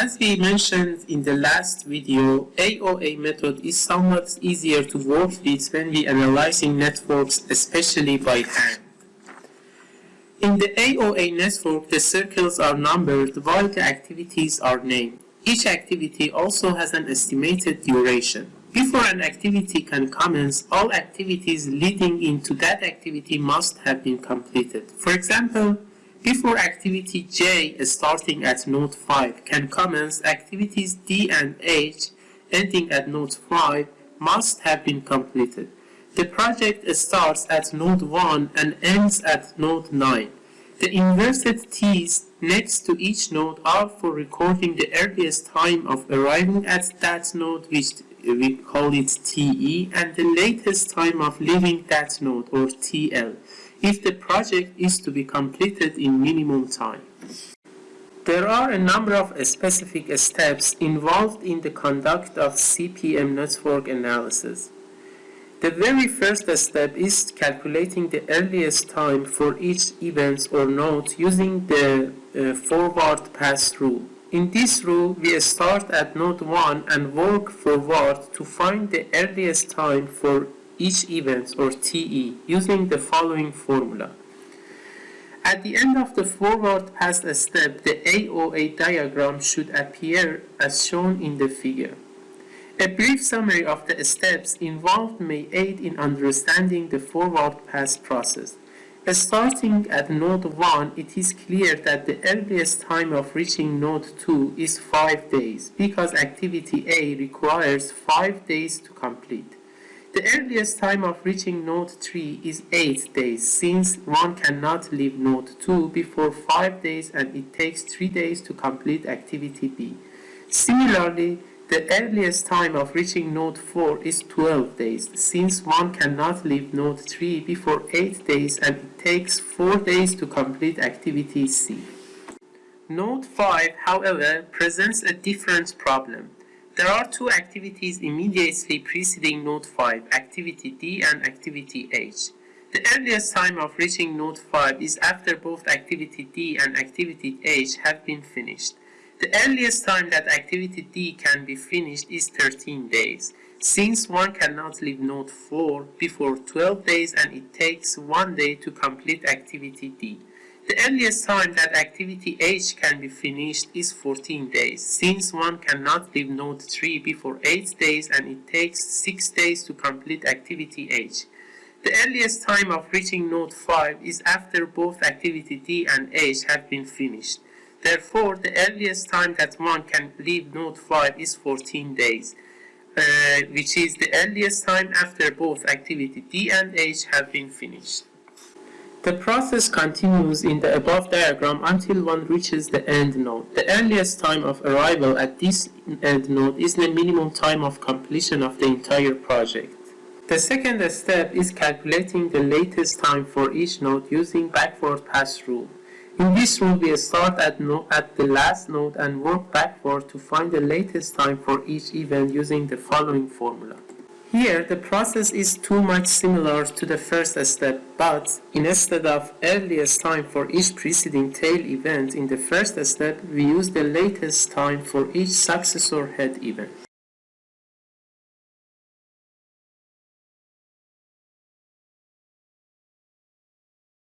As we mentioned in the last video, AOA method is somewhat easier to work with when we analyzing networks, especially by hand. In the AOA network, the circles are numbered while the activities are named. Each activity also has an estimated duration. Before an activity can commence, all activities leading into that activity must have been completed. For example, before activity J starting at node 5 can commence, activities D and H ending at node 5 must have been completed. The project starts at node 1 and ends at node 9. The inverted T's next to each node are for recording the earliest time of arriving at that node which we call it TE and the latest time of leaving that node or TL if the project is to be completed in minimum time. There are a number of specific steps involved in the conduct of CPM network analysis. The very first step is calculating the earliest time for each event or node using the uh, forward pass rule. In this rule, we start at node 1 and work forward to find the earliest time for each event or TE using the following formula. At the end of the forward pass step, the AOA diagram should appear as shown in the figure. A brief summary of the steps involved may aid in understanding the forward pass process. Starting at node 1, it is clear that the earliest time of reaching node 2 is 5 days because activity A requires 5 days to complete. The earliest time of reaching node 3 is 8 days since one cannot leave node 2 before 5 days and it takes 3 days to complete activity B. Similarly, the earliest time of reaching node 4 is 12 days since one cannot leave node 3 before 8 days and it takes 4 days to complete activity C. Node 5, however, presents a different problem. There are two activities immediately preceding node 5, activity D and activity H. The earliest time of reaching node 5 is after both activity D and activity H have been finished. The earliest time that activity D can be finished is 13 days, since one cannot leave node 4 before 12 days and it takes 1 day to complete activity D. The earliest time that activity H can be finished is 14 days, since one cannot leave node 3 before 8 days and it takes 6 days to complete activity H. The earliest time of reaching node 5 is after both activity D and H have been finished. Therefore, the earliest time that one can leave node 5 is 14 days, uh, which is the earliest time after both activity D and H have been finished. The process continues in the above diagram until one reaches the end node. The earliest time of arrival at this end node is the minimum time of completion of the entire project. The second step is calculating the latest time for each node using backward pass rule. In this rule, we start at, no at the last node and work backward to find the latest time for each event using the following formula. Here, the process is too much similar to the first step, but instead of earliest time for each preceding tail event in the first step, we use the latest time for each successor head event.